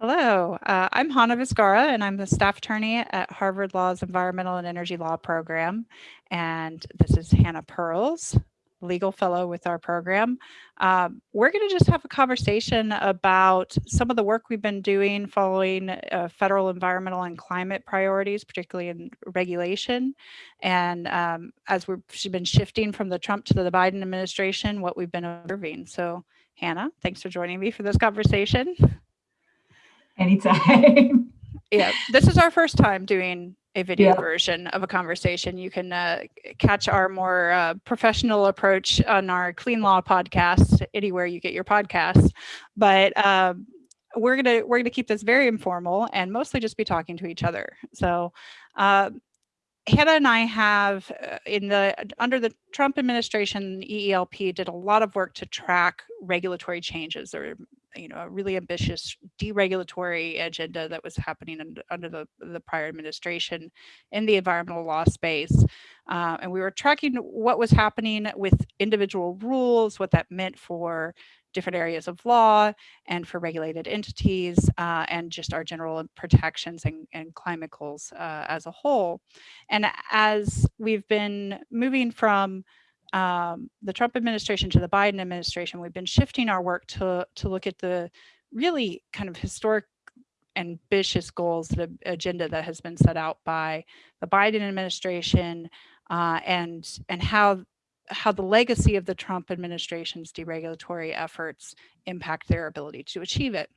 Hello, uh, I'm Hannah Vizcarra, and I'm the staff attorney at Harvard Law's Environmental and Energy Law program. And this is Hannah Perls, legal fellow with our program. Um, we're going to just have a conversation about some of the work we've been doing following uh, federal environmental and climate priorities, particularly in regulation. And um, as we've been shifting from the Trump to the Biden administration, what we've been observing. So Hannah, thanks for joining me for this conversation. Anytime. yeah, this is our first time doing a video yeah. version of a conversation. You can uh, catch our more uh, professional approach on our Clean Law podcast anywhere you get your podcasts. But um, we're gonna we're gonna keep this very informal and mostly just be talking to each other. So. Uh, Hannah and I have uh, in the under the Trump administration, EELP did a lot of work to track regulatory changes or you know a really ambitious deregulatory agenda that was happening under, under the, the prior administration in the environmental law space. Uh, and we were tracking what was happening with individual rules, what that meant for different areas of law and for regulated entities uh, and just our general protections and, and climate goals uh, as a whole. And as we've been moving from um, the Trump administration to the Biden administration, we've been shifting our work to, to look at the really kind of historic ambitious goals, the agenda that has been set out by the Biden administration uh, and, and how, how the legacy of the Trump administration's deregulatory efforts impact their ability to achieve it.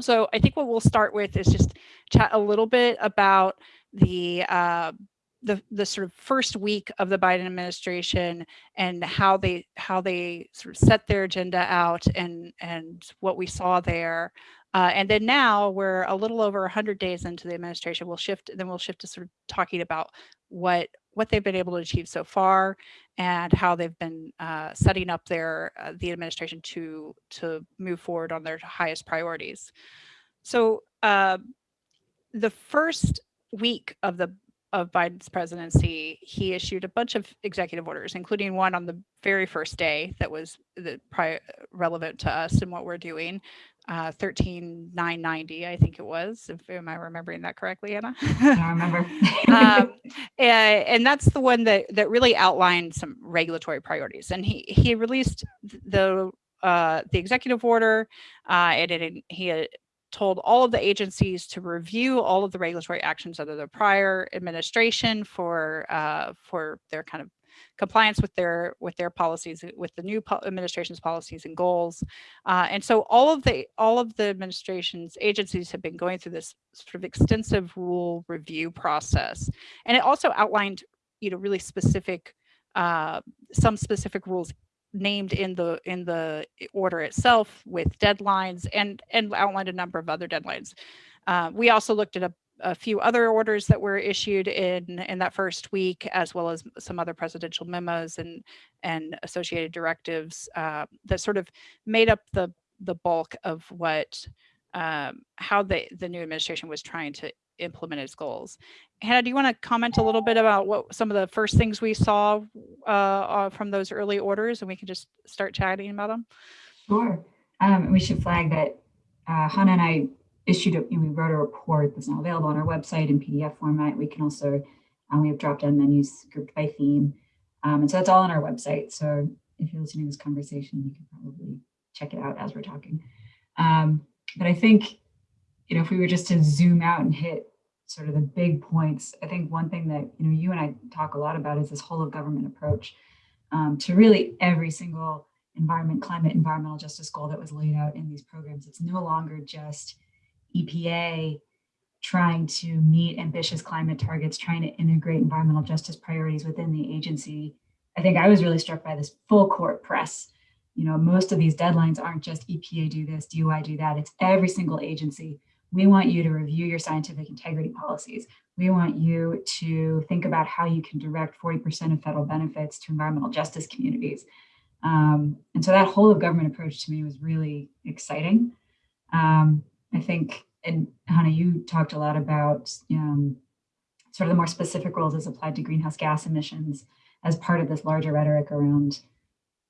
So I think what we'll start with is just chat a little bit about the uh, the the sort of first week of the Biden administration and how they how they sort of set their agenda out and and what we saw there. Uh, and then now we're a little over 100 days into the administration. We'll shift, then we'll shift to sort of talking about what what they've been able to achieve so far and how they've been uh, setting up their uh, the administration to to move forward on their highest priorities. So uh, the first week of the of Biden's presidency, he issued a bunch of executive orders, including one on the very first day that was the pri relevant to us and what we're doing, uh, 13990, I think it was. If, am I remembering that correctly, Anna? I remember. um, and, and, that's the one that that really outlined some regulatory priorities. And he he released the uh, the executive order, uh, and it, he told all of the agencies to review all of the regulatory actions under the prior administration for uh, for their kind of compliance with their with their policies with the new po administration's policies and goals. Uh, and so all of the all of the administration's agencies have been going through this sort of extensive rule review process. And it also outlined you know really specific uh, some specific rules named in the in the order itself with deadlines and and outlined a number of other deadlines. Uh, we also looked at a, a, few other orders that were issued in in that first week, as well as some other presidential memos and and associated directives uh, that sort of made up the the bulk of what um, how the the new administration was trying to implement its goals. Hannah, do you want to comment a little bit about what some of the first things we saw uh, uh, from those early orders and we can just start chatting about them? Sure. Um, we should flag that uh, Hannah and I issued, a, we wrote a report that's now available on our website in PDF format. We can also, um, we have drop down menus grouped by theme. Um, and so that's all on our website. So if you're listening to this conversation, you can probably check it out as we're talking. Um, but I think you know, if we were just to zoom out and hit sort of the big points, I think one thing that, you know, you and I talk a lot about is this whole of government approach um, to really every single environment, climate, environmental justice goal that was laid out in these programs. It's no longer just EPA trying to meet ambitious climate targets, trying to integrate environmental justice priorities within the agency. I think I was really struck by this full court press. You know, most of these deadlines aren't just EPA do this, DOI do that. It's every single agency we want you to review your scientific integrity policies. We want you to think about how you can direct 40% of federal benefits to environmental justice communities. Um, and so that whole of government approach to me was really exciting. Um, I think, and Hannah, you talked a lot about um, sort of the more specific roles as applied to greenhouse gas emissions as part of this larger rhetoric around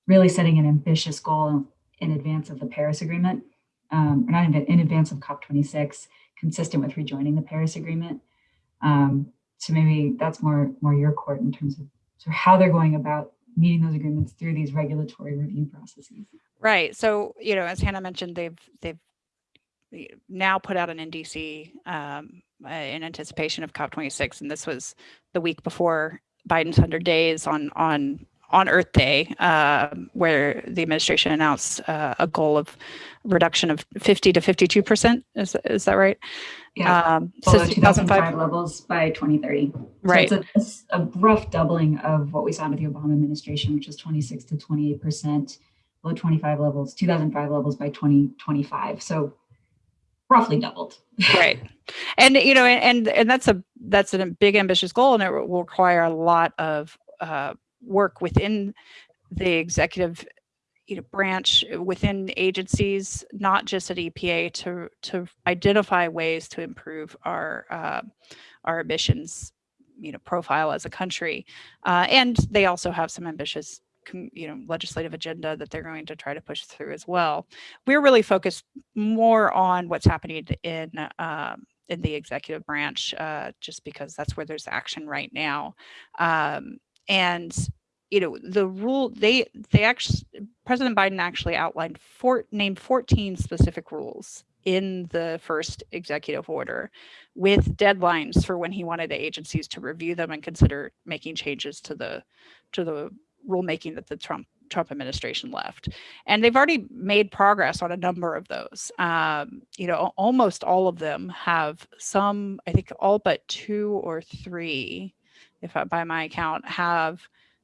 really setting an ambitious goal in advance of the Paris Agreement. Um, or not in, in advance of COP26, consistent with rejoining the Paris Agreement. Um, so maybe that's more more your court in terms of of how they're going about meeting those agreements through these regulatory review processes. Right. So you know, as Hannah mentioned, they've they've now put out an NDC um, uh, in anticipation of COP26, and this was the week before Biden's 100 days on on on Earth Day, uh, where the administration announced uh, a goal of reduction of 50 to 52 percent. Is is that right? Yeah, um, below 2005 levels by 2030. Right. So it's a, a, rough doubling of what we saw under the Obama administration, which was 26 to 28 percent, below 25 levels, 2005 levels by 2025. So roughly doubled. right. And you know, and and that's a that's a big ambitious goal, and it will require a lot of uh, work within the executive you know, branch within agencies, not just at EPA, to to identify ways to improve our uh, our emissions, you know, profile as a country. Uh, and they also have some ambitious, you know, legislative agenda that they're going to try to push through as well. We're really focused more on what's happening in um, in the executive branch, uh, just because that's where there's action right now. Um, and you know the rule they they actually president biden actually outlined four named 14 specific rules in the first executive order with deadlines for when he wanted the agencies to review them and consider making changes to the to the rulemaking that the trump trump administration left. And they've already made progress on a number of those. Um, you know almost all of them have some i think all but two or three if I, by my account, have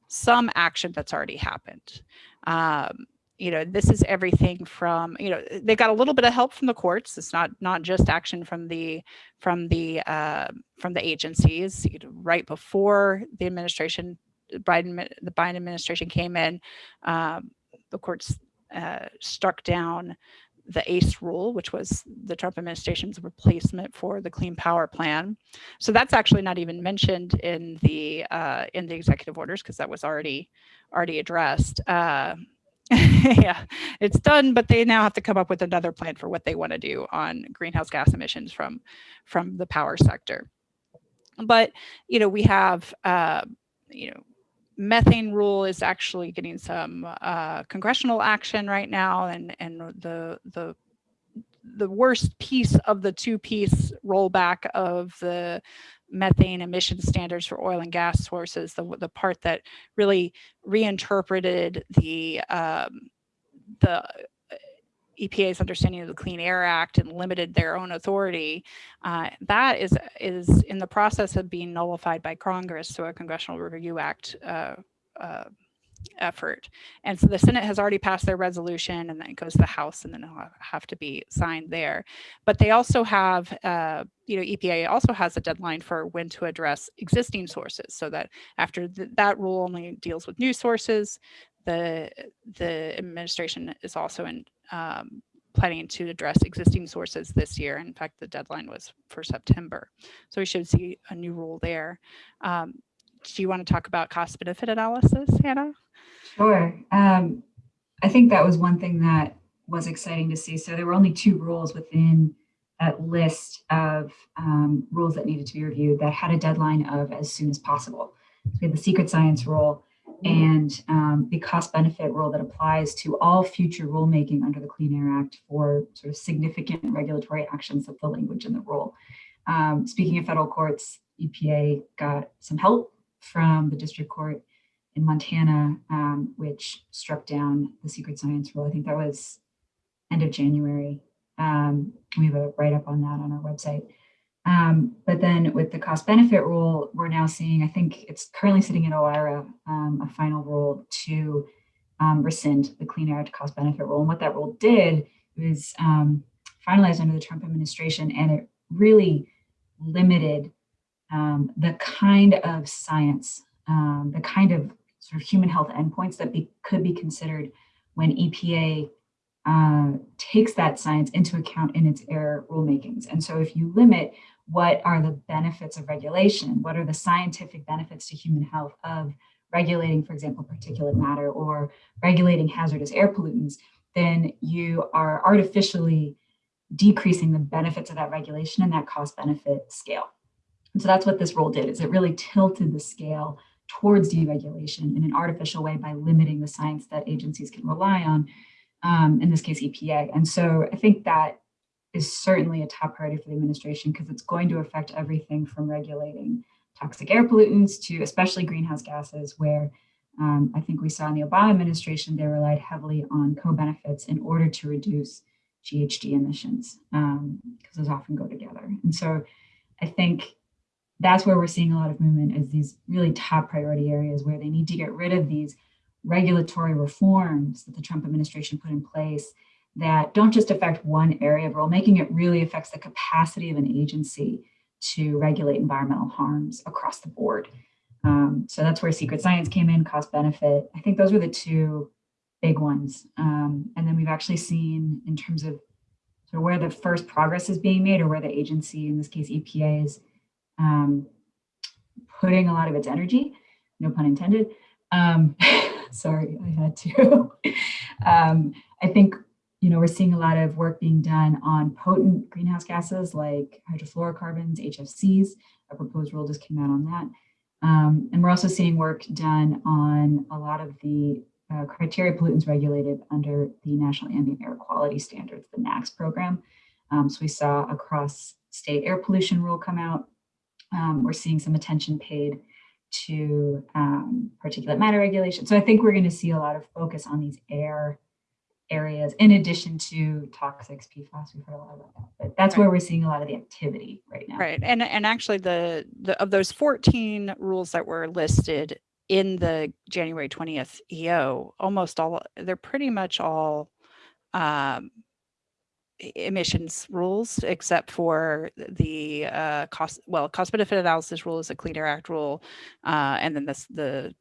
some action that's already happened. Um, you know, this is everything from, you know, they got a little bit of help from the courts. It's not not just action from the from the uh, from the agencies. You know, right before the administration, Biden the Biden administration came in, um, the courts uh, struck down the ACE rule, which was the Trump administration's replacement for the Clean Power Plan. So that's actually not even mentioned in the uh, in the executive orders because that was already already addressed. Uh, yeah, it's done, but they now have to come up with another plan for what they want to do on greenhouse gas emissions from from the power sector. But you know, we have uh, you know methane rule is actually getting some uh, congressional action right now, and and the the the worst piece of the two-piece rollback of the methane emission standards for oil and gas sources, the the part that really reinterpreted the um, the EPA's understanding of the Clean Air Act and limited their own authority, uh, that is is in the process of being nullified by Congress through a Congressional Review Act uh, uh, effort. And so the Senate has already passed their resolution and then it goes to the House and then it'll have to be signed there. But they also have, uh, you know, EPA also has a deadline for when to address existing sources so that after th that rule only deals with new sources, the the administration is also in um, planning to address existing sources this year. In fact, the deadline was for September. So we should see a new rule there. Um, do you want to talk about cost benefit analysis, Hannah? Sure. Um, I think that was one thing that was exciting to see. So there were only two rules within that list of um, rules that needed to be reviewed that had a deadline of as soon as possible. So we had the secret science rule and um, the cost benefit rule that applies to all future rulemaking under the Clean Air Act for sort of significant regulatory actions of the language in the rule. Um, speaking of federal courts, EPA got some help from the district court in Montana, um, which struck down the secret science rule. I think that was end of January. Um, we have a write up on that on our website. Um, but then with the cost benefit rule, we're now seeing, I think it's currently sitting in OIRA, um, a final rule to um, rescind the Clean Air cost benefit rule. And what that rule did was um, finalized under the Trump administration, and it really limited um, the kind of science, um, the kind of sort of human health endpoints that be, could be considered when EPA uh, takes that science into account in its air rulemakings. And so if you limit what are the benefits of regulation, what are the scientific benefits to human health of regulating, for example, particulate matter or regulating hazardous air pollutants, then you are artificially decreasing the benefits of that regulation and that cost benefit scale. And so that's what this rule did is it really tilted the scale towards deregulation in an artificial way by limiting the science that agencies can rely on, um, in this case EPA. And so I think that is certainly a top priority for the administration because it's going to affect everything from regulating toxic air pollutants to especially greenhouse gases where um, I think we saw in the Obama administration, they relied heavily on co-benefits in order to reduce GHG emissions because um, those often go together. And so I think that's where we're seeing a lot of movement is these really top priority areas where they need to get rid of these regulatory reforms that the Trump administration put in place that don't just affect one area of rulemaking, it really affects the capacity of an agency to regulate environmental harms across the board. Um, so that's where secret science came in, cost benefit. I think those were the two big ones. Um, and then we've actually seen in terms of where the first progress is being made or where the agency, in this case EPA, is um, putting a lot of its energy, no pun intended. Sorry, I had to. Um, I think you know, we're seeing a lot of work being done on potent greenhouse gases like hydrofluorocarbons, HFCs. A proposed rule just came out on that. Um, and we're also seeing work done on a lot of the uh, criteria pollutants regulated under the National Ambient Air Quality Standards, the NAAQS program. Um, so we saw across state air pollution rule come out. Um, we're seeing some attention paid to um, particulate matter regulation. So I think we're going to see a lot of focus on these air areas in addition to toxics, PFAS. We've heard a lot about that, but that's right. where we're seeing a lot of the activity right now. Right, and and actually the the of those 14 rules that were listed in the January 20th EO, almost all they're pretty much all um, emissions rules, except for the uh, cost well cost benefit analysis rule is a Clean Air Act rule, uh, and then this the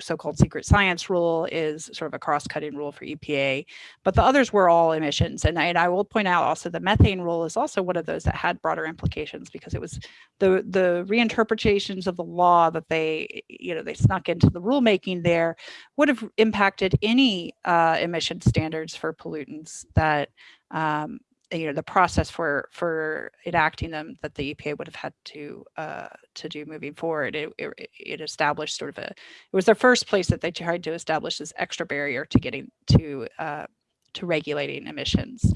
so-called secret science rule is sort of a cross-cutting rule for EPA, but the others were all emissions. And I, and I will point out also the methane rule is also one of those that had broader implications because it was the the reinterpretations of the law that they you know they snuck into the rulemaking there would have impacted any uh, emission standards for pollutants that um, you know the process for for enacting them that the EPA would have had to uh, to do moving forward. It, it, it, established sort of a it was the first place that they tried to establish this extra barrier to getting to uh, to regulating emissions.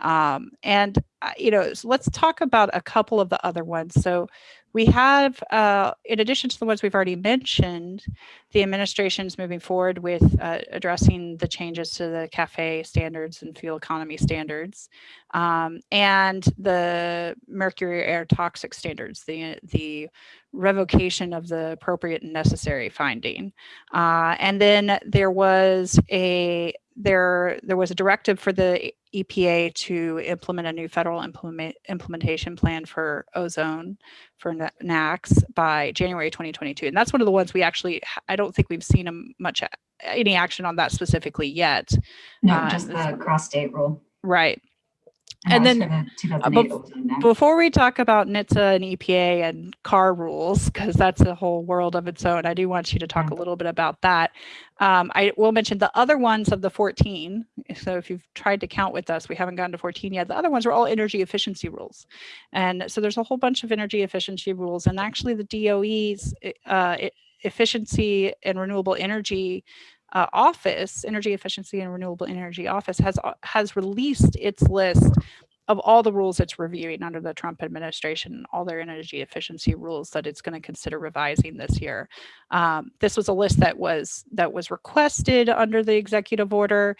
Um, and uh, you know, so let's talk about a couple of the other ones. So we have, uh, in addition to the ones we've already mentioned, the administration's moving forward with uh, addressing the changes to the CAFE standards and fuel economy standards, um, and the mercury air toxic standards, the, the revocation of the appropriate and necessary finding. Uh, and then there was a there there was a directive for the EPA to implement a new federal implement, implementation plan for ozone for NAAQS by January 2022. And that's one of the ones we actually, I don't think we've seen a much any action on that specifically yet. No, uh, just the cross state rule. Right and then uh, before we talk about NHTSA and EPA and car rules, because that's a whole world of its own, I do want you to talk yeah. a little bit about that. Um, I will mention the other ones of the 14. So if you've tried to count with us, we haven't gotten to 14 yet. The other ones are all energy efficiency rules. And so there's a whole bunch of energy efficiency rules. And actually the DOE's uh, efficiency and renewable energy uh, office, Energy Efficiency and Renewable Energy Office, has uh, has released its list of all the rules it's reviewing under the Trump administration, all their energy efficiency rules that it's going to consider revising this year. Um, this was a list that was that was requested under the executive order.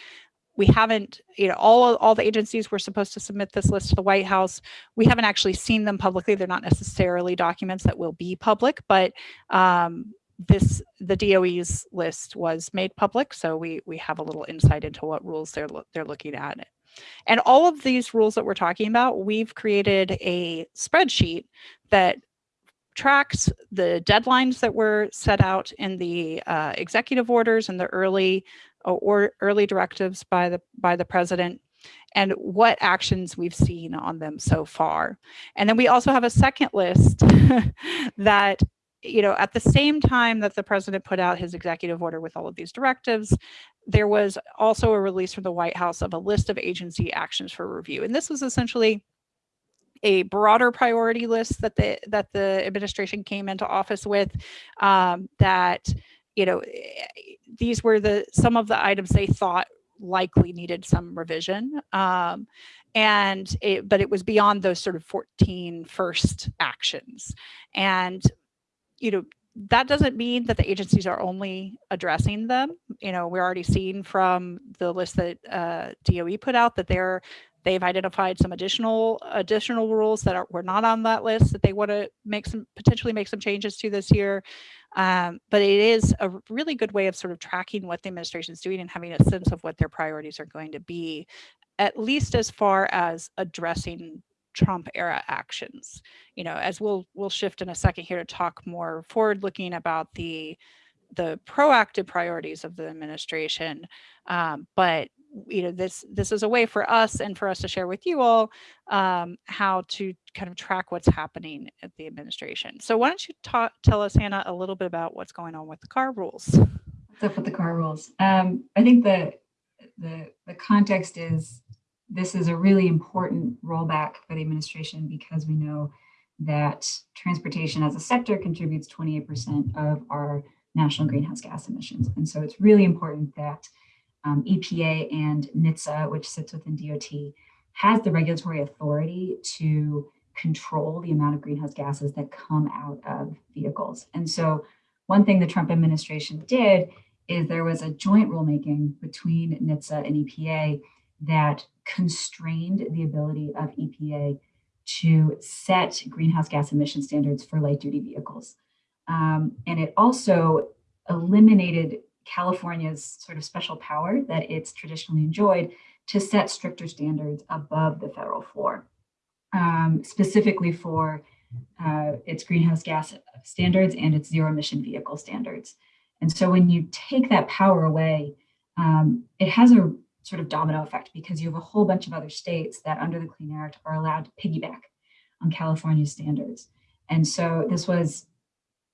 We haven't, you know, all all the agencies were supposed to submit this list to the White House. We haven't actually seen them publicly. They're not necessarily documents that will be public, but um, this the DOE's list was made public, so we we have a little insight into what rules they're they're looking at. And all of these rules that we're talking about, we've created a spreadsheet that tracks the deadlines that were set out in the uh, executive orders and the early uh, or early directives by the by the president and what actions we've seen on them so far. And then we also have a second list that you know, at the same time that the president put out his executive order with all of these directives, there was also a release from the White House of a list of agency actions for review. And this was essentially a broader priority list that the that the administration came into office with um, that you know eh, these were the some of the items they thought likely needed some revision um, and it, but it was beyond those sort of 14 first actions and you know that doesn't mean that the agencies are only addressing them. You know, we're already seeing from the list that uh, DOE put out that they're they've identified some additional additional rules that are, were not on that list that they want to make some potentially make some changes to this year. Um, but it is a really good way of sort of tracking what the administration is doing and having a sense of what their priorities are going to be, at least as far as addressing Trump era actions. You know, as we'll we'll shift in a second here to talk more forward looking about the the proactive priorities of the administration. Um, but you know, this this is a way for us and for us to share with you all um, how to kind of track what's happening at the administration. So why don't you talk, tell us, Hannah, a little bit about what's going on with the car rules? What's up with the car rules? Um, I think the the the context is this is a really important rollback for the administration because we know that transportation as a sector contributes 28% of our national greenhouse gas emissions. And so it's really important that um, EPA and NHTSA, which sits within DOT, has the regulatory authority to control the amount of greenhouse gases that come out of vehicles. And so one thing the Trump administration did is there was a joint rulemaking between NHTSA and EPA that constrained the ability of EPA to set greenhouse gas emission standards for light duty vehicles. Um, and it also eliminated California's sort of special power that it's traditionally enjoyed to set stricter standards above the federal floor, um, specifically for uh, its greenhouse gas standards and its zero emission vehicle standards. And so when you take that power away, um, it has a sort of domino effect because you have a whole bunch of other states that under the Clean Air Act are allowed to piggyback on California standards. And so this was,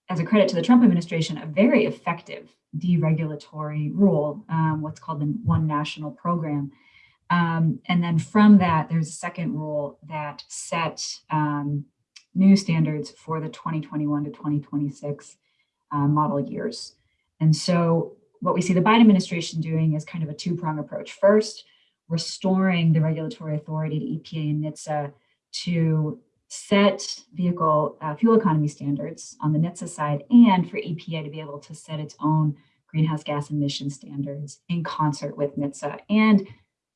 as a credit to the Trump administration, a very effective deregulatory rule, um, what's called the One National Program. Um, and then from that, there's a second rule that set um, new standards for the 2021 to 2026 uh, model years. And so what we see the Biden administration doing is kind of a two-prong approach. First, restoring the regulatory authority to EPA and NHTSA to set vehicle uh, fuel economy standards on the NHTSA side and for EPA to be able to set its own greenhouse gas emission standards in concert with NHTSA and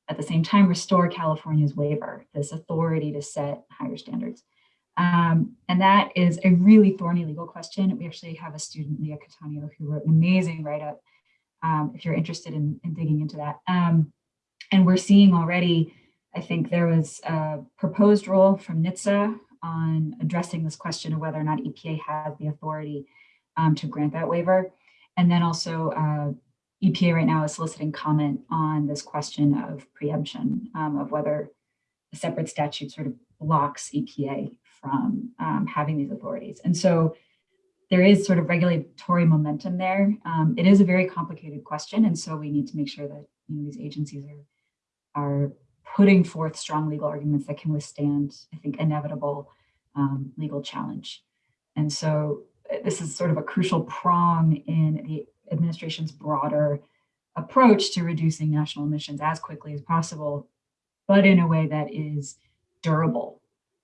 at the same time restore California's waiver, this authority to set higher standards. Um, and that is a really thorny legal question. We actually have a student, Leah Catania, who wrote an amazing write-up um, if you're interested in, in digging into that. Um, and we're seeing already, I think there was a proposed rule from NHTSA on addressing this question of whether or not EPA has the authority um, to grant that waiver. And then also uh, EPA right now is soliciting comment on this question of preemption um, of whether a separate statute sort of blocks EPA from um, having these authorities. And so there is sort of regulatory momentum there. Um, it is a very complicated question, and so we need to make sure that you know, these agencies are, are putting forth strong legal arguments that can withstand, I think, inevitable um, legal challenge. And so uh, this is sort of a crucial prong in the administration's broader approach to reducing national emissions as quickly as possible, but in a way that is durable.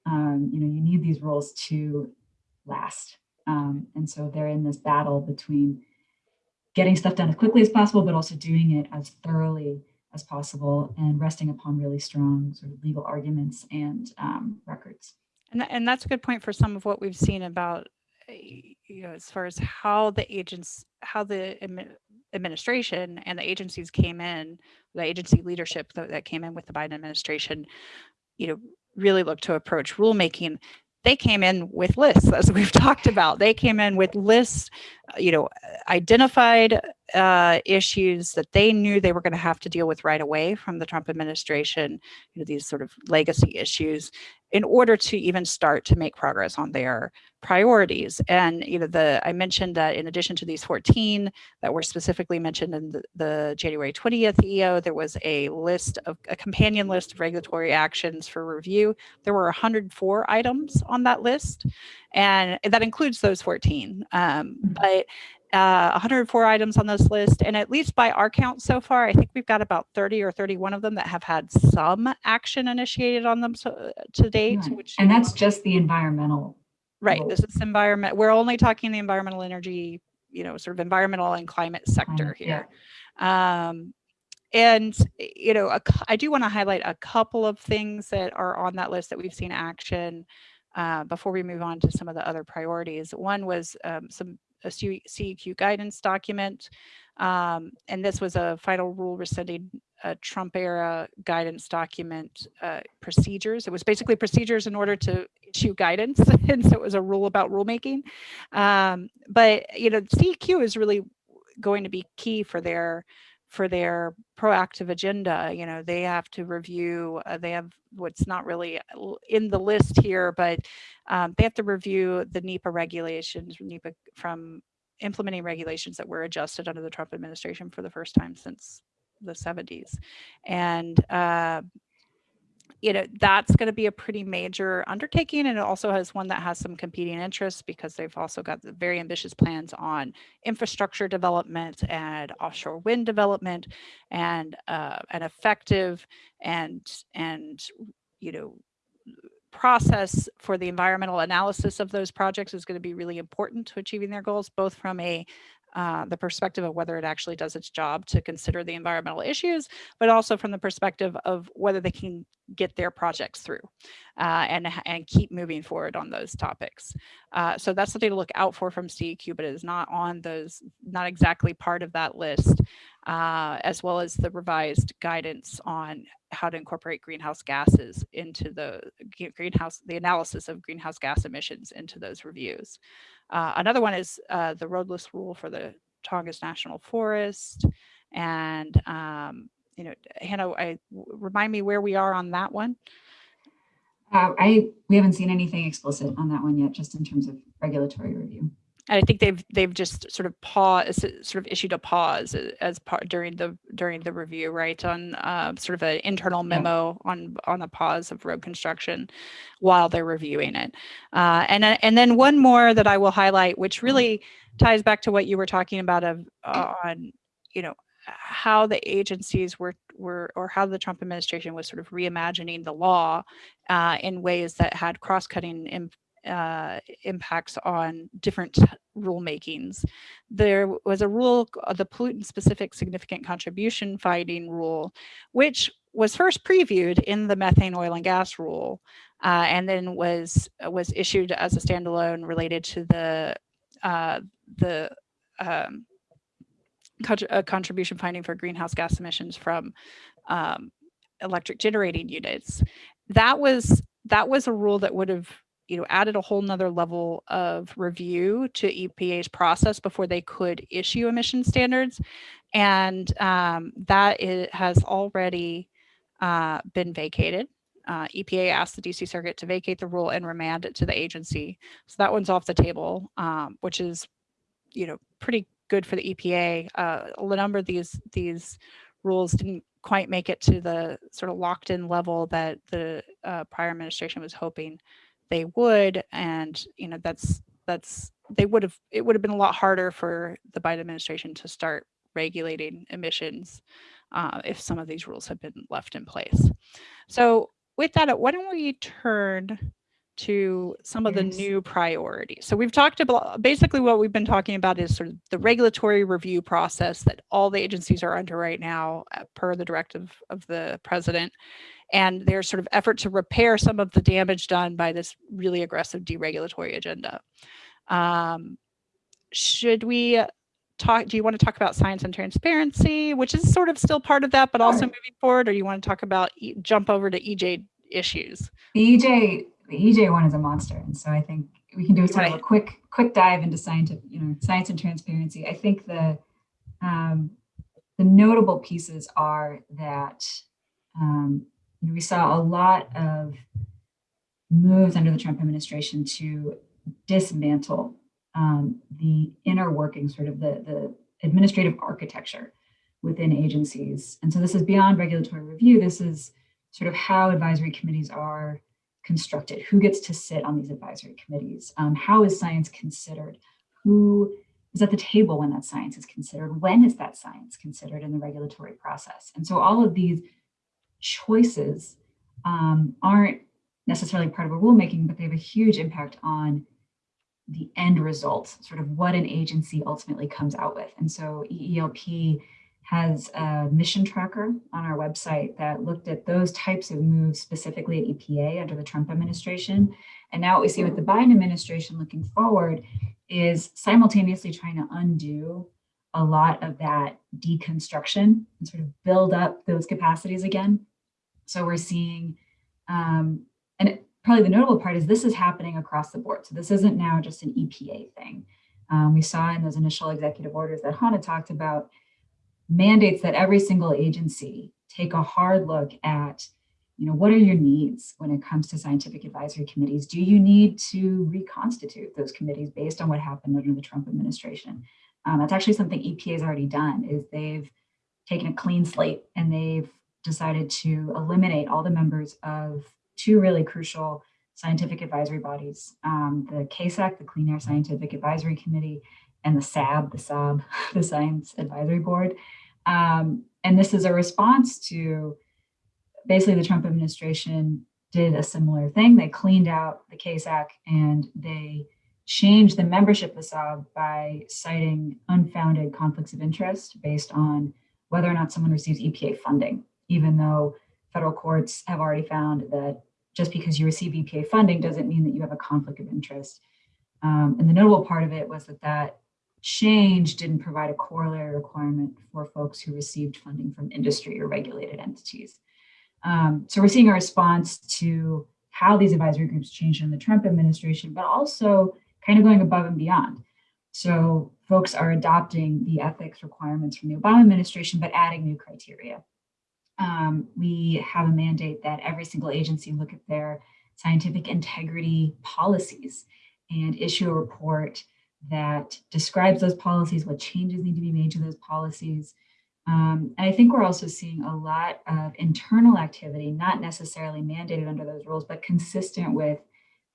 Um, you know, you need these rules to last. Um, and so they're in this battle between getting stuff done as quickly as possible, but also doing it as thoroughly as possible and resting upon really strong sort of legal arguments and um, records. And, and that's a good point for some of what we've seen about, eh, you know, as far as how the agents, how the administration and the agencies came in, the agency leadership that, that came in with the Biden administration, you know, really look to approach rulemaking they came in with lists as we've talked about. They came in with lists you know identified uh, issues that they knew they were going to have to deal with right away from the Trump administration, you know, these sort of legacy issues, in order to even start to make progress on their priorities. And, you know, the I mentioned that in addition to these 14 that were specifically mentioned in the, the January 20th EO, there was a list of a companion list of regulatory actions for review. There were 104 items on that list, and that includes those 14. Um, mm-hmm. but uh, 104 items on this list, and at least by our count so far, I think we've got about 30 or 31 of them that have had some action initiated on them so, to date. Right. Which and that's just the environmental. Right. This is environment. We're only talking the environmental energy, you know, sort of environmental and climate sector climate, here. Yeah. Um, and you know, a, I do want to highlight a couple of things that are on that list that we've seen action uh, before we move on to some of the other priorities. One was um, some a CEQ guidance document. Um, and this was a final rule rescinding a Trump era guidance document uh, procedures. It was basically procedures in order to issue guidance. and so it was a rule about rulemaking. Um, but, you know, CEQ is really going to be key for their for their proactive agenda. You know, they have to review, uh, they have what's not really uh, in the list here, but um, they have to review the NEPA regulations, NEPA from implementing regulations that were adjusted under the Trump administration for the first time since the 70s. And uh, you know, that's going to be a pretty major undertaking. And it also has one that has some competing interests because they've also got the very ambitious plans on infrastructure development and offshore wind development and uh, an effective and, and, you know, process for the environmental analysis of those projects is going to be really important to achieving their goals, both from a uh, the perspective of whether it actually does its job to consider the environmental issues, but also from the perspective of whether they can get their projects through uh, and, and keep moving forward on those topics. Uh, so that's something to look out for from CEQ, but it is not on those, not exactly part of that list, uh, as well as the revised guidance on how to incorporate greenhouse gases into the greenhouse, the analysis of greenhouse gas emissions into those reviews. Uh, another one is uh, the roadless rule for the Tongass National Forest. And, um, you know, Hannah, I, remind me where we are on that one. Uh, I we haven't seen anything explicit on that one yet, just in terms of regulatory review. I think they've they've just sort of pause, sort of issued a pause as part during the during the review, right? On uh, sort of an internal memo yeah. on on the pause of road construction while they're reviewing it. Uh, and and then one more that I will highlight, which mm-hmm. really ties back to what you were talking about of uh, on you know how the agencies were were or how the Trump administration was sort of reimagining the law uh, in ways that had cross-cutting uh, impacts on different rulemakings. There was a rule, uh, the pollutant specific significant contribution finding rule, which was first previewed in the methane oil and gas rule, uh, and then was was issued as a standalone related to the uh, the um, uh, contribution finding for greenhouse gas emissions from um, electric generating units. That was that was a rule that would have you know, added a whole nother level of review to EPA's process before they could issue emission standards. And um, that it has already uh, been vacated. Uh, EPA asked the DC Circuit to vacate the rule and remand it to the agency. So that one's off the table, um, which is, you know, pretty good for the EPA. Uh, a number of these these rules didn't quite make it to the sort of locked in level that the uh, prior administration was hoping they would and you know that's that's they would have it would have been a lot harder for the Biden administration to start regulating emissions uh, if some of these rules had been left in place. So with that, why don't we turn to some of the new priorities. So we've talked about basically what we've been talking about is sort of the regulatory review process that all the agencies are under right now uh, per the directive of the president and their sort of effort to repair some of the damage done by this really aggressive deregulatory agenda. Um, should we talk, do you want to talk about science and transparency, which is sort of still part of that, but also moving forward, or do you want to talk about, e jump over to EJ issues? The EJ, the EJ one is a monster. And so I think we can do a, right. a quick, quick dive into science, you know, science and transparency. I think the, Um, the notable pieces are that um, we saw a lot of moves under the Trump administration to dismantle um, the inner working, sort of the, the administrative architecture within agencies. And so this is beyond regulatory review. This is sort of how advisory committees are constructed, who gets to sit on these advisory committees, um, how is science considered, who is at the table when that science is considered, when is that science considered in the regulatory process. And so all of these choices um, aren't necessarily part of a rulemaking, but they have a huge impact on the end result, sort of what an agency ultimately comes out with. And so EELP has a mission tracker on our website that looked at those types of moves specifically at EPA under the Trump administration. And now what we see with the Biden administration looking forward is simultaneously trying to undo a lot of that deconstruction and sort of build up those capacities again. So we're seeing, um, and probably the notable part is this is happening across the board. So this isn't now just an EPA thing. Um, we saw in those initial executive orders that Hannah talked about mandates that every single agency take a hard look at, you know, what are your needs when it comes to scientific advisory committees? Do you need to reconstitute those committees based on what happened under the Trump administration? Um, that's actually something EPA has already done is they've taken a clean slate and they've decided to eliminate all the members of two really crucial scientific advisory bodies, um, the CASAC, the Clean Air Scientific Advisory Committee, and the SAB, the SAB, the Science Advisory Board. Um, and this is a response to basically the Trump administration did a similar thing. They cleaned out the CASAC and they changed the membership of the SAB by citing unfounded conflicts of interest based on whether or not someone receives EPA funding, even though federal courts have already found that just because you receive EPA funding doesn't mean that you have a conflict of interest. Um, and the notable part of it was that that change didn't provide a corollary requirement for folks who received funding from industry or regulated entities. Um, so we're seeing a response to how these advisory groups changed in the Trump administration, but also kind of going above and beyond. So folks are adopting the ethics requirements from the Obama administration, but adding new criteria um, we have a mandate that every single agency look at their scientific integrity policies and issue a report that describes those policies, what changes need to be made to those policies. Um, and I think we're also seeing a lot of internal activity, not necessarily mandated under those rules, but consistent with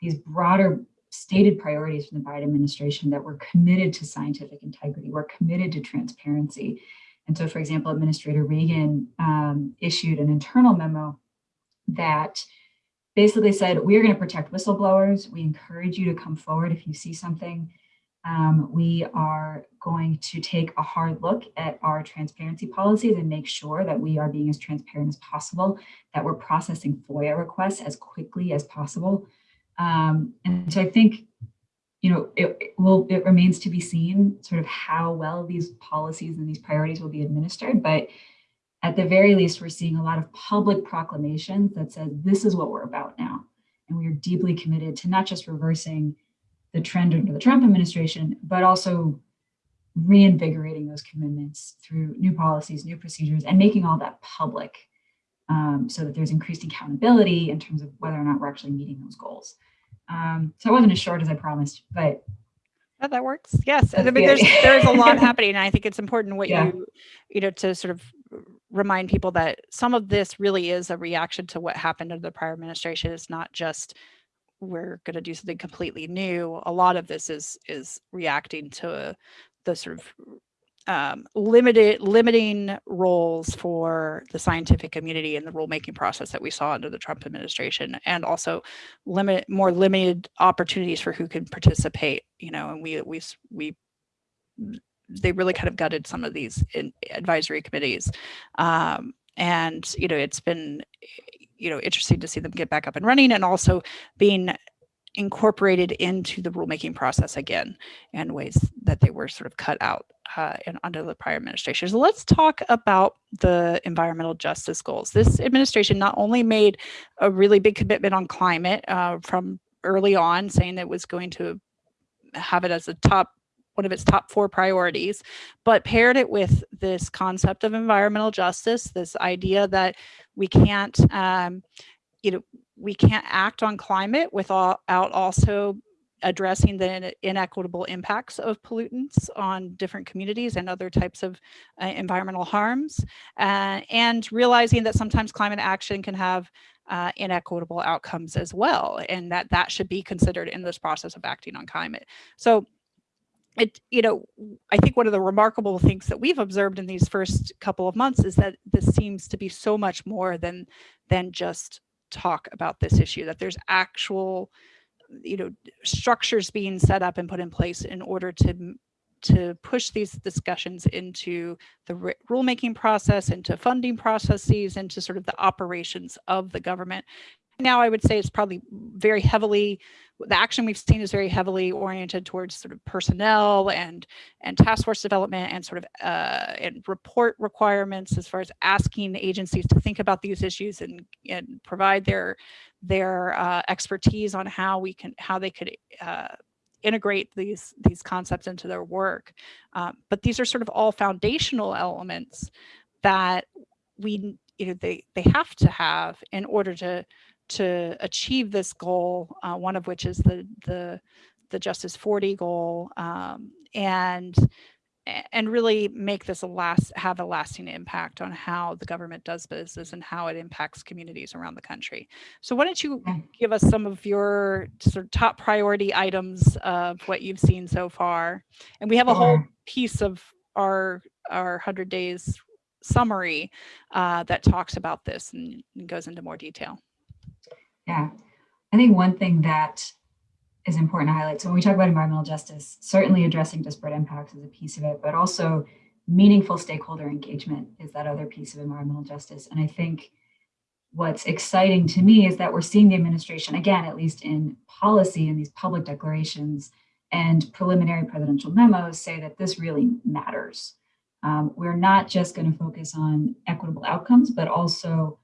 these broader stated priorities from the Biden administration that we're committed to scientific integrity, we're committed to transparency, and so, for example, Administrator Regan um, issued an internal memo that basically said, we are going to protect whistleblowers. We encourage you to come forward if you see something. Um, we are going to take a hard look at our transparency policies and make sure that we are being as transparent as possible, that we're processing FOIA requests as quickly as possible. Um, and so I think you know, it, it, will it remains to be seen sort of how well these policies and these priorities will be administered. But at the very least, we're seeing a lot of public proclamations that says this is what we're about now. And we are deeply committed to not just reversing the trend under the Trump administration, but also reinvigorating those commitments through new policies, new procedures, and making all that public um, so that there's increased accountability in terms of whether or not we're actually meeting those goals. Um, so it wasn't as short as I promised, but Oh, that works. Yes. I mean, there's, there's a lot happening. And I think it's important what yeah. you, you know, to sort of remind people that some of this really is a reaction to what happened under the prior administration. It's not just we're going to do something completely new. A lot of this is is reacting to the sort of um, limited limiting roles for the scientific community in the rulemaking process that we saw under the Trump administration, and also limit more limited opportunities for who can participate. You know, and we we we they really kind of gutted some of these advisory committees, um, and you know it's been you know interesting to see them get back up and running, and also being incorporated into the rulemaking process again in ways that they were sort of cut out uh, under the prior administration. So let's talk about the environmental justice goals. This administration not only made a really big commitment on climate uh, from early on, saying that it was going to have it as a top one of its top four priorities, but paired it with this concept of environmental justice, this idea that we can't, um, you know, we can't act on climate without also addressing the inequitable impacts of pollutants on different communities and other types of uh, environmental harms, uh, and realizing that sometimes climate action can have uh, inequitable outcomes as well, and that that should be considered in this process of acting on climate. So it, you know, I think one of the remarkable things that we've observed in these first couple of months is that this seems to be so much more than than just talk about this issue, that there's actual, you know, structures being set up and put in place in order to to push these discussions into the rulemaking process, into funding processes, into sort of the operations of the government. Now I would say it's probably very heavily, the action we've seen is very heavily oriented towards sort of personnel and and task force development and sort of uh, and report requirements as far as asking the agencies to think about these issues and, and provide their their uh, expertise on how we can how they could uh, integrate these these concepts into their work. Um, but these are sort of all foundational elements that we you know they they have to have in order to to achieve this goal. Uh, one of which is the the the Justice 40 goal, um, and and really make this a last have a lasting impact on how the government does business and how it impacts communities around the country. So why don't you give us some of your sort of top priority items of what you've seen so far? And we have a whole piece of our our 100 days summary uh, that talks about this and, and goes into more detail. Yeah, I think one thing that is important to highlight. So when we talk about environmental justice, certainly addressing disparate impacts is a piece of it, but also meaningful stakeholder engagement is that other piece of environmental justice. And I think what's exciting to me is that we're seeing the administration, again, at least in policy and these public declarations and preliminary presidential memos say that this really matters. Um, we're not just going to focus on equitable outcomes, but also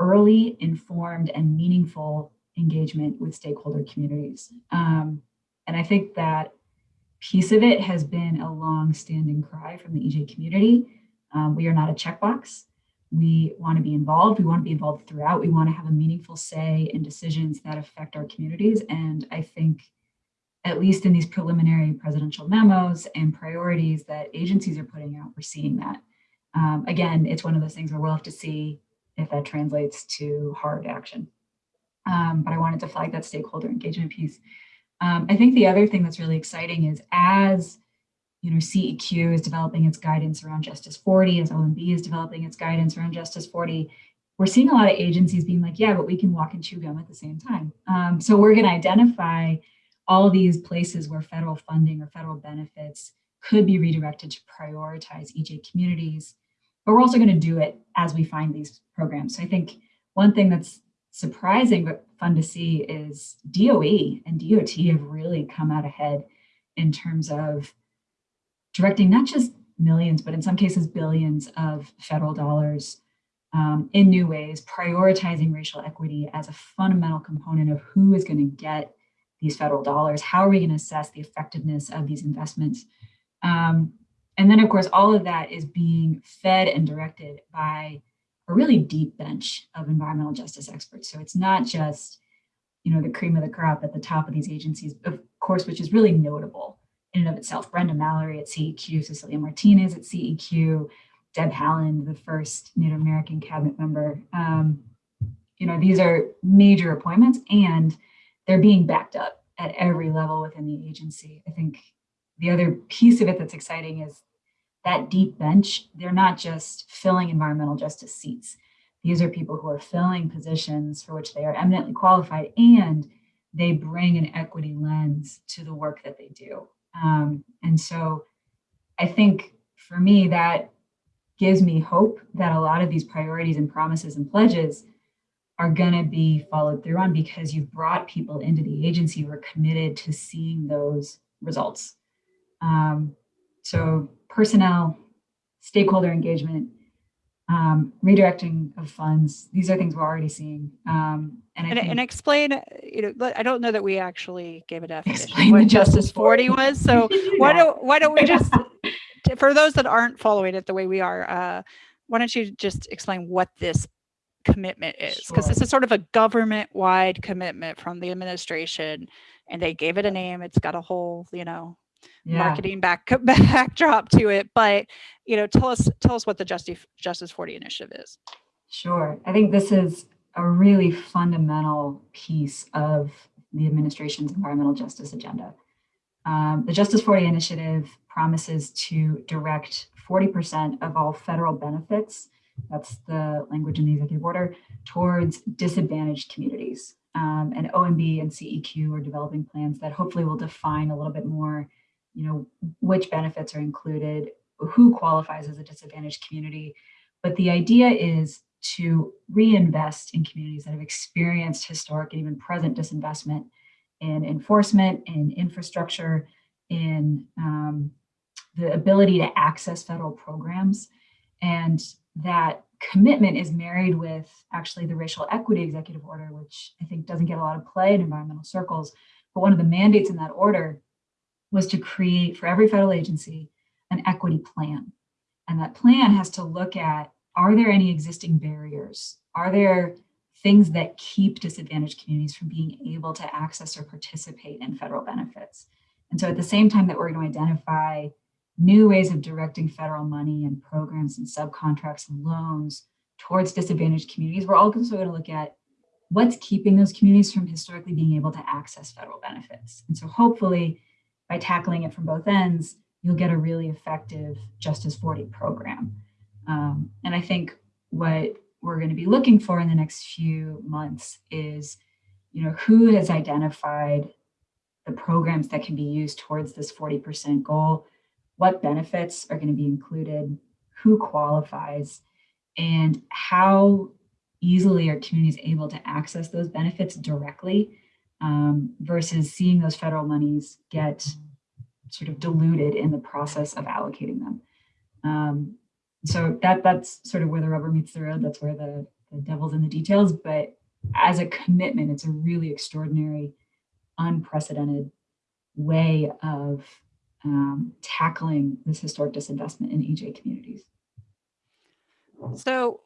early, informed, and meaningful engagement with stakeholder communities. Um, and I think that piece of it has been a long-standing cry from the EJ community. Um, we are not a checkbox. We want to be involved. We want to be involved throughout. We want to have a meaningful say in decisions that affect our communities. And I think, at least in these preliminary presidential memos and priorities that agencies are putting out, we're seeing that. Um, again, it's one of those things where we'll have to see if that translates to hard action um, but I wanted to flag that stakeholder engagement piece. Um, I think the other thing that's really exciting is as you know, CEQ is developing its guidance around Justice 40, as OMB is developing its guidance around Justice 40, we're seeing a lot of agencies being like, yeah, but we can walk and chew gum at the same time. Um, so we're going to identify all these places where federal funding or federal benefits could be redirected to prioritize EJ communities, but we're also going to do it as we find these programs. So I think one thing that's surprising but fun to see is DOE and DOT have really come out ahead in terms of directing not just millions, but in some cases billions of federal dollars um, in new ways, prioritizing racial equity as a fundamental component of who is going to get these federal dollars. How are we going to assess the effectiveness of these investments? Um, and then, of course, all of that is being fed and directed by a really deep bench of environmental justice experts. So it's not just, you know, the cream of the crop at the top of these agencies, of course, which is really notable in and of itself. Brenda Mallory at CEQ, Cecilia Martinez at CEQ, Deb Haaland, the first Native American cabinet member. Um, you know, these are major appointments and they're being backed up at every level within the agency. I think the other piece of it that's exciting is that deep bench, they're not just filling environmental justice seats. These are people who are filling positions for which they are eminently qualified and they bring an equity lens to the work that they do. Um, and so I think for me, that gives me hope that a lot of these priorities and promises and pledges are going to be followed through on because you've brought people into the agency who are committed to seeing those results. Um, so personnel, stakeholder engagement, um, redirecting of funds. These are things we're already seeing. Um, and I And, think and explain, you know, I don't know that we actually gave a definition Explain what Justice Justice 40 40. was. So do why that. don't, why don't we just, for those that aren't following it the way we are, uh, why don't you just explain what this commitment is? Because this is sort of a government-wide commitment from the administration and they gave it a name. It's got a whole, you know, yeah. marketing back backdrop to it. But, you know, tell us, tell us what the Justice, Justice 40 initiative is. Sure. I think this is a really fundamental piece of the administration's environmental justice agenda. Um, the Justice 40 initiative promises to direct 40% of all federal benefits, that's the language in the executive order, towards disadvantaged communities. Um, and OMB and CEQ are developing plans that hopefully will define a little bit more, you know, which benefits are included, who qualifies as a disadvantaged community. But the idea is to reinvest in communities that have experienced historic and even present disinvestment in enforcement, in infrastructure, in um, the ability to access federal programs. And that commitment is married with actually the racial equity executive order, which I think doesn't get a lot of play in environmental circles. But one of the mandates in that order was to create for every federal agency an equity plan. And that plan has to look at, are there any existing barriers? Are there things that keep disadvantaged communities from being able to access or participate in federal benefits? And so at the same time that we're going to identify new ways of directing federal money and programs and subcontracts and loans towards disadvantaged communities, we're also going to look at what's keeping those communities from historically being able to access federal benefits. And so hopefully by tackling it from both ends, you'll get a really effective Justice 40 program. Um, and I think what we're going to be looking for in the next few months is, you know, who has identified the programs that can be used towards this 40% goal, what benefits are going to be included, who qualifies, and how easily are communities able to access those benefits directly um, versus seeing those federal monies get sort of diluted in the process of allocating them. Um, so that that's sort of where the rubber meets the road. That's where the, the devil's in the details. But as a commitment, it's a really extraordinary, unprecedented way of um, tackling this historic disinvestment in EJ communities. So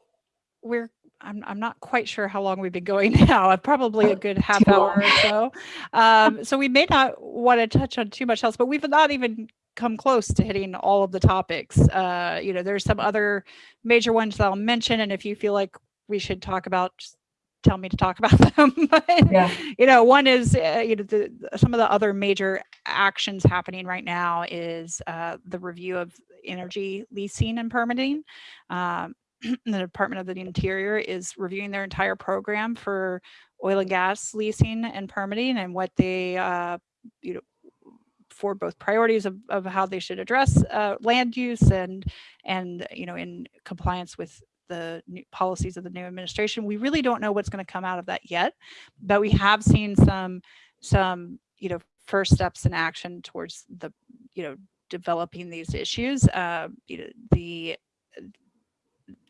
we're, I'm, I'm not quite sure how long we've been going now, uh, probably a good half hour or so. Um, so we may not want to touch on too much else, but we've not even come close to hitting all of the topics. Uh, you know, there's some other major ones that I'll mention, and if you feel like we should talk about, just tell me to talk about them. But, Yeah. you know, one is, uh, you know, the- some of the other major actions happening right now is uh, the review of energy leasing and permitting. Um, the Department of the Interior is reviewing their entire program for oil and gas leasing and permitting and what they, uh, you know, for both priorities of, of how they should address uh, land use and, and, you know, in compliance with the new policies of the new administration. We really don't know what's going to come out of that yet, but we have seen some, some, you know, first steps in action towards the, you know, developing these issues. Uh, you know, the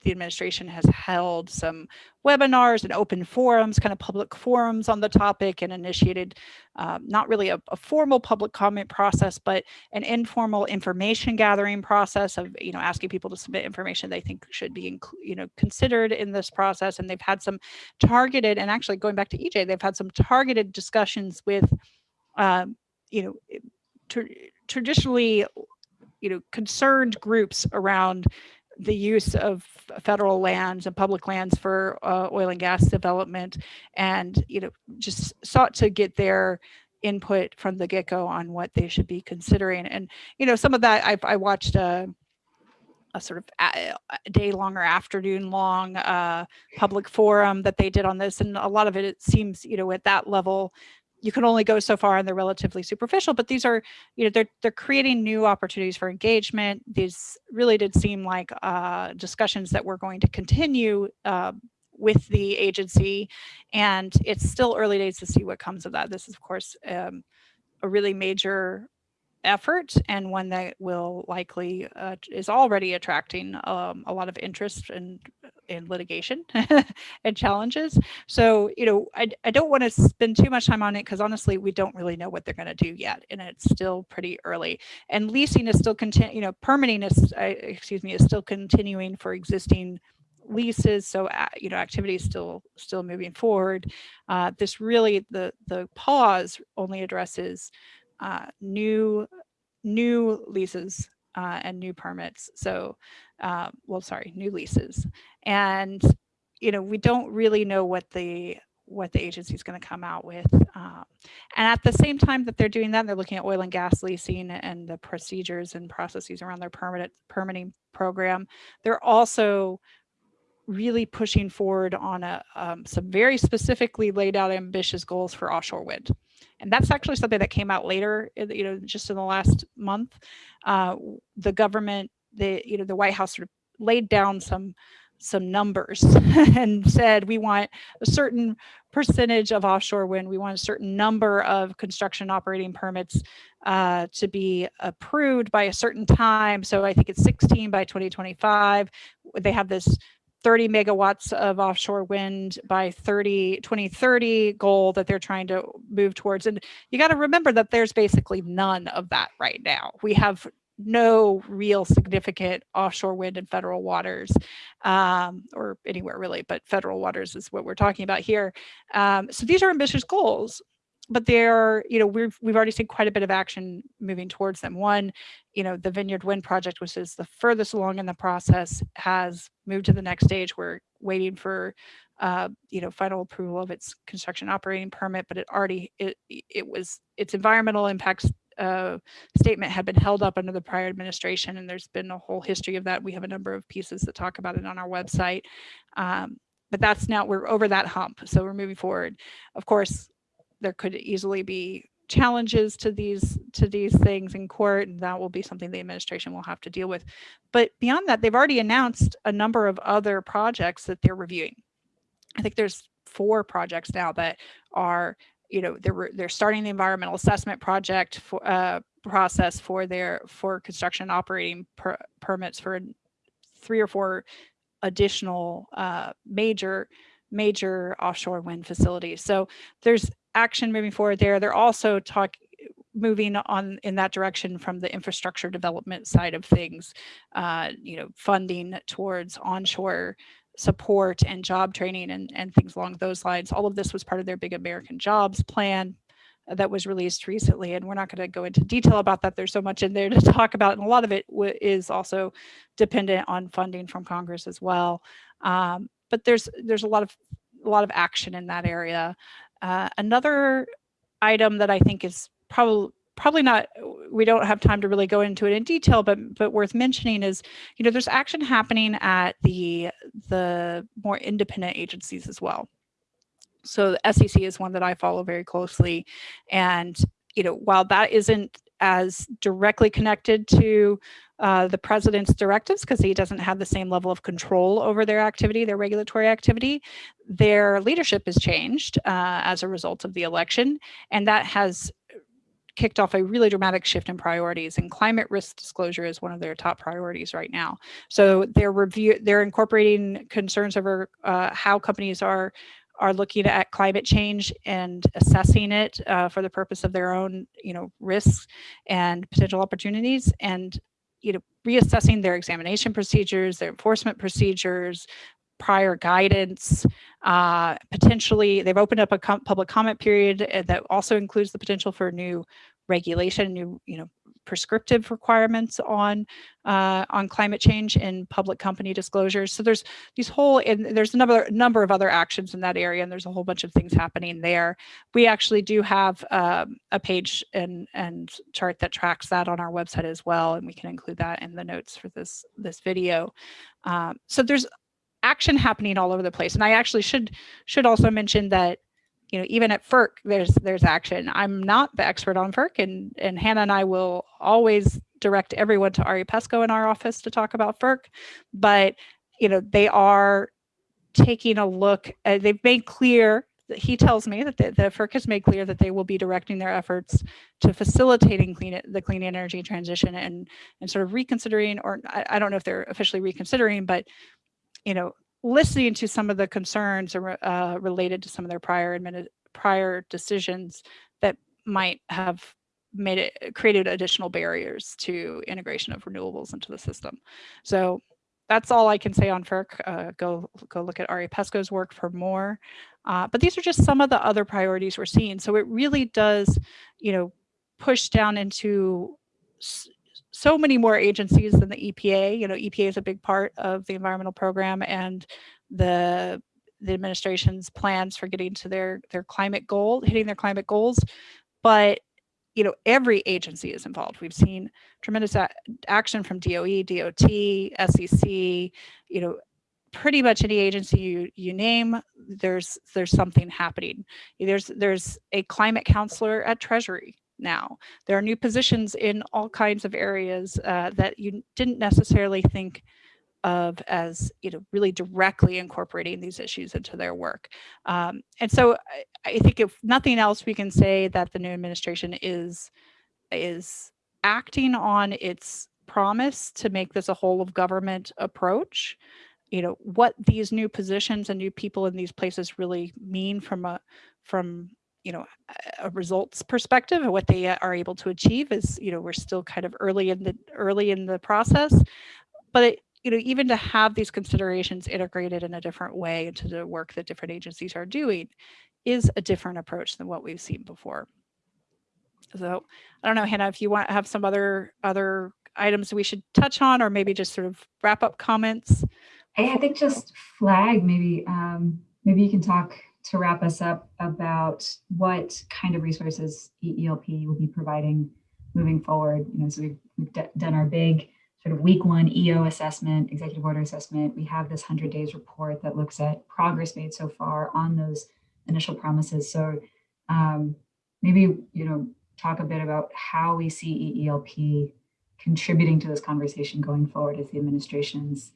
the administration has held some webinars and open forums, kind of public forums on the topic and initiated um, not really a, a formal public comment process, but an informal information gathering process of, you know, asking people to submit information they think should be, you know, considered in this process. And they've had some targeted, and actually going back to EJ, they've had some targeted discussions with, um, you know, tr- traditionally, you know, concerned groups around the use of federal lands and public lands for uh, oil and gas development and you know just sought to get their input from the get-go on what they should be considering. And you know some of that I've, i watched a, a sort of a, a day long or afternoon long uh, public forum that they did on this and a lot of it, it seems you know at that level you can only go so far and they're relatively superficial but these are you know they're they're creating new opportunities for engagement. These really did seem like uh, discussions that we're going to continue uh, with the agency and it's still early days to see what comes of that. This is of course um, a really major effort and one that will likely uh, is already attracting um, a lot of interest and in, litigation and challenges. So, you know, I, I don't want to spend too much time on it because honestly, we don't really know what they're going to do yet. And it's still pretty early. And leasing is still continue, you know, permitting is, uh, excuse me, is still continuing for existing leases so uh, you know activity is still still moving forward uh, this really the the pause only addresses uh, new new leases uh, and new permits so uh, well sorry new leases and you know we don't really know what the what the agency is going to come out with um, and at the same time that they're doing that they're looking at oil and gas leasing and the procedures and processes around their permanent permitting program they're also really pushing forward on a, um, some very specifically laid out ambitious goals for offshore wind. And that's actually something that came out later, you know, just in the last month. Uh, the government, the, you know, the White House sort of laid down some some numbers and said we want a certain percentage of offshore wind, we want a certain number of construction operating permits uh, to be approved by a certain time. So I think it's 16 by 2025. They have this 30 megawatts of offshore wind by 30 2030 goal that they're trying to move towards and you got to remember that there's basically none of that right now we have no real significant offshore wind in federal waters um, or anywhere really but federal waters is what we're talking about here um, so these are ambitious goals but they're, you know, we've we've already seen quite a bit of action moving towards them. One, you know, the Vineyard Wind Project, which is the furthest along in the process, has moved to the next stage. We're waiting for, uh, you know, final approval of its construction operating permit, but it already it it was its environmental impacts uh, statement had been held up under the prior administration, and there's been a whole history of that. We have a number of pieces that talk about it on our website. Um, but that's now we're over that hump, so we're moving forward. Of course, there could easily be challenges to these to these things in court and that will be something the administration will have to deal with but beyond that they've already announced a number of other projects that they're reviewing i think there's four projects now that are you know they're they're starting the environmental assessment project for uh, process for their for construction operating per, permits for three or four additional uh, major major offshore wind facilities so there's action moving forward there. They're also talking moving on in that direction from the infrastructure development side of things, uh, you know, funding towards onshore support and job training and, and things along those lines. All of this was part of their big American jobs plan that was released recently. And we're not going to go into detail about that. There's so much in there to talk about. And a lot of it is also dependent on funding from Congress as well. Um, but there's there's a lot of a lot of action in that area. Uh, another item that I think is probably probably not we don't have time to really go into it in detail but but worth mentioning is you know there's action happening at the the more independent agencies as well so the SEC is one that I follow very closely and you know while that isn't as directly connected to uh, the president's directives because he doesn't have the same level of control over their activity, their regulatory activity. Their leadership has changed uh, as a result of the election, and that has kicked off a really dramatic shift in priorities and climate risk disclosure is one of their top priorities right now. So they're review they're incorporating concerns over uh, how companies are are looking at climate change and assessing it uh, for the purpose of their own, you know, risks and potential opportunities and, you know, reassessing their examination procedures, their enforcement procedures, prior guidance, uh, potentially they've opened up a com public comment period uh, that also includes the potential for new regulation, new, you know, prescriptive requirements on uh, on climate change in public company disclosures. So there's these whole and there's a number number of other actions in that area, and there's a whole bunch of things happening there. We actually do have um, a page and and chart that tracks that on our website as well, and we can include that in the notes for this this video. Um, so there's action happening all over the place, and I actually should should also mention that you know, even at FERC, there's there's action. I'm not the expert on FERC, and and Hannah and I will always direct everyone to Ari Peskoe in our office to talk about FERC. But you know, they are taking a look. Uh, they've made clear that he tells me that the, the FERC has made clear that they will be directing their efforts to facilitating clean the clean energy transition and and sort of reconsidering, or I, I don't know if they're officially reconsidering, but you know, listening to some of the concerns uh, related to some of their prior prior decisions that might have made it created additional barriers to integration of renewables into the system. So that's all I can say on FERC. Uh, go go look at Ari Peskoe's work for more. Uh, but these are just some of the other priorities we're seeing. So it really does, you know, push down into so many more agencies than the EPA. You know, EPA is a big part of the environmental program and the the administration's plans for getting to their their climate goal, hitting their climate goals. But you know, every agency is involved. We've seen tremendous action from DOE, DOT, SEC, you know, pretty much any agency you, you name, there's there's something happening. There's there's a climate counselor at Treasury now. There are new positions in all kinds of areas uh, that you didn't necessarily think of as you know really directly incorporating these issues into their work. Um, and so I, I, think if nothing else, we can say that the new administration is is acting on its promise to make this a whole of government approach. You know what these new positions and new people in these places really mean from a from you know a results perspective and what they are able to achieve is you know we're still kind of early in the early in the process but you know, even to have these considerations integrated in a different way into the work that different agencies are doing is a different approach than what we've seen before. So I don't know, Hannah, if you want to have some other other items we should touch on or maybe just sort of wrap up comments. I think just flag maybe um, maybe you can talk to wrap us up about what kind of resources EELP will be providing moving forward. You know, so we've, we've done our big sort of week one EO assessment, executive order assessment. We have this 100 days report that looks at progress made so far on those initial promises. So um, maybe, you know, talk a bit about how we see EELP contributing to this conversation going forward as the administration's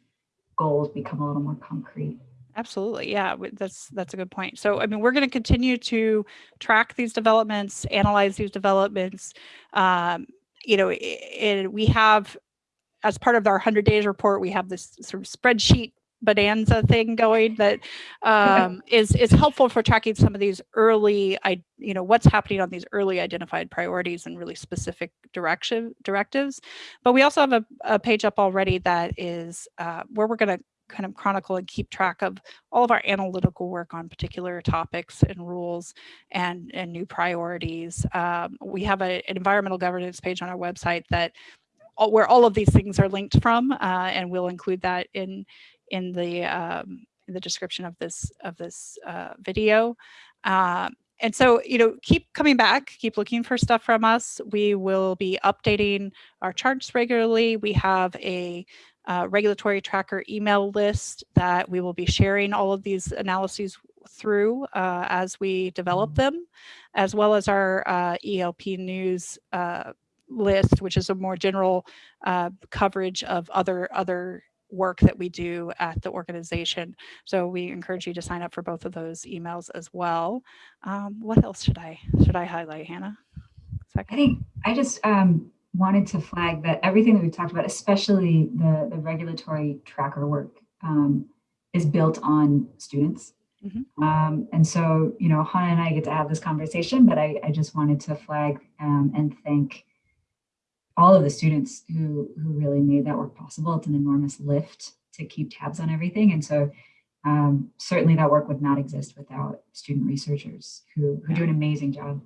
goals become a little more concrete. Absolutely. Yeah, that's that's a good point. So, I mean, we're going to continue to track these developments, analyze these developments. Um, you know, it, we have as part of our 100 days report, we have this sort of spreadsheet bonanza thing going that um, is is helpful for tracking some of these early, I you know, what's happening on these early identified priorities and really specific direction directives. But we also have a, a page up already that is uh, where we're going to kind of chronicle and keep track of all of our analytical work on particular topics and rules and, and new priorities. Um, we have a, an environmental governance page on our website that all, where all of these things are linked from, uh, and we'll include that in in the um, in the description of this of this uh, video. Uh, and so, you know, keep coming back, keep looking for stuff from us. We will be updating our charts regularly. We have a uh, regulatory tracker email list that we will be sharing all of these analyses through uh, as we develop them, as well as our uh, ELP news uh, list, which is a more general uh, coverage of other other work that we do at the organization. So we encourage you to sign up for both of those emails as well. Um, what else should I should I highlight, Hannah? Second. I think I just um, wanted to flag that everything that we've talked about, especially the, the regulatory tracker work, um, is built on students. Mm -hmm. um, and so, you know, Hannah and I get to have this conversation, but I, I just wanted to flag um, and thank all of the students who, who really made that work possible. It's an enormous lift to keep tabs on everything. And so um, certainly that work would not exist without student researchers who, who do an amazing job.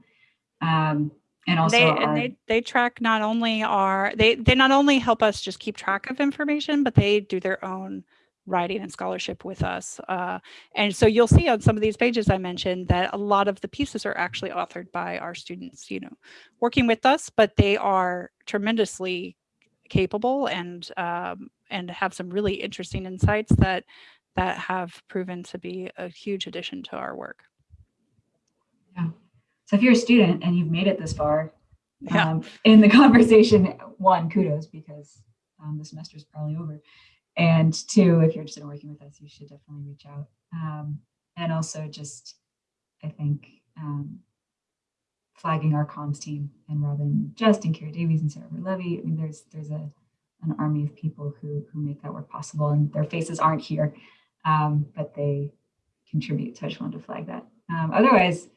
Um, and also they, and they, they track not only our, they, they not only help us just keep track of information, but they do their own writing and scholarship with us. Uh, and so you'll see on some of these pages I mentioned that a lot of the pieces are actually authored by our students, you know, working with us, but they are tremendously capable and um, and have some really interesting insights that that have proven to be a huge addition to our work. Yeah. So if you're a student and you've made it this far yeah. um, in the conversation, one, kudos because um, the semester is probably over. And two, if you're interested in working with us, you should definitely reach out. Um, and also just I think um, flagging our comms team and Robin Just and Kara Davies and Sarah Levy. I mean, there's there's a an army of people who who make that work possible, and their faces aren't here, um, but they contribute. So I just wanted to flag that. Um, otherwise,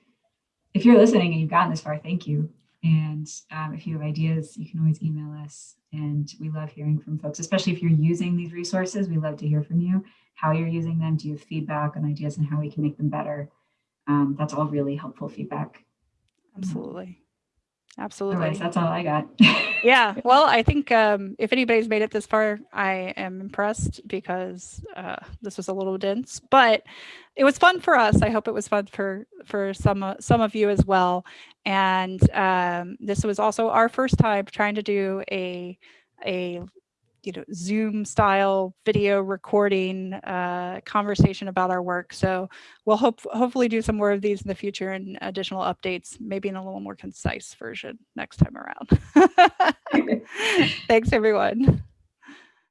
if you're listening and you've gotten this far, thank you. And um, if you have ideas, you can always email us. And we love hearing from folks, especially if you're using these resources. We love to hear from you, how you're using them. Do you have feedback on ideas and how we can make them better? Um, that's all really helpful feedback. Absolutely. Absolutely. Otherwise, that's all I got. yeah. Well, I think um, if anybody's made it this far, I am impressed because uh, this was a little dense, but it was fun for us. I hope it was fun for for some uh, some of you as well. And um, this was also our first time trying to do a a you know, Zoom style video recording uh, conversation about our work. So we'll hope hopefully do some more of these in the future and additional updates, maybe in a little more concise version next time around. Thanks, everyone.